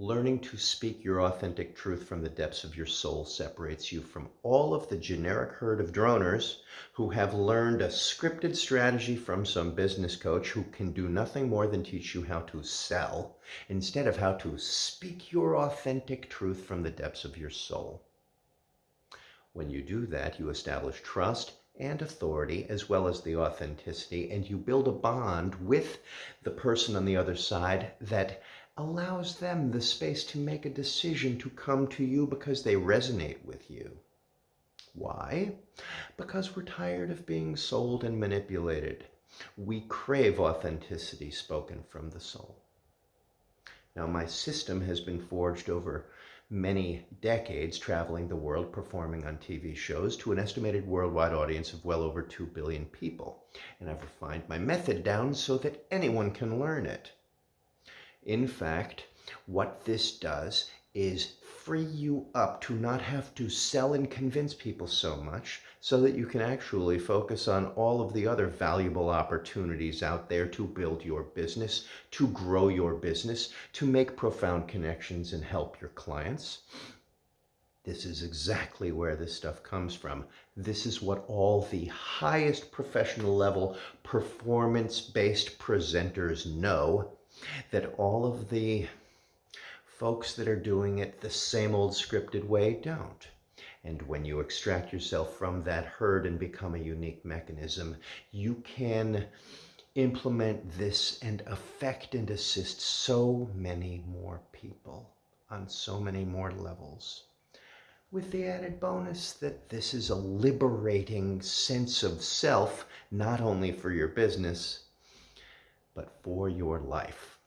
Learning to speak your authentic truth from the depths of your soul separates you from all of the generic herd of droners who have learned a scripted strategy from some business coach who can do nothing more than teach you how to sell instead of how to speak your authentic truth from the depths of your soul. When you do that, you establish trust and authority as well as the authenticity and you build a bond with the person on the other side that allows them the space to make a decision to come to you because they resonate with you. Why? Because we're tired of being sold and manipulated. We crave authenticity spoken from the soul. Now, my system has been forged over many decades traveling the world performing on TV shows to an estimated worldwide audience of well over 2 billion people. And I've refined my method down so that anyone can learn it. In fact, what this does is free you up to not have to sell and convince people so much so that you can actually focus on all of the other valuable opportunities out there to build your business, to grow your business, to make profound connections and help your clients. This is exactly where this stuff comes from. This is what all the highest professional level performance-based presenters know that all of the folks that are doing it the same old scripted way don't. And when you extract yourself from that herd and become a unique mechanism, you can implement this and affect and assist so many more people on so many more levels. With the added bonus that this is a liberating sense of self, not only for your business, but for your life.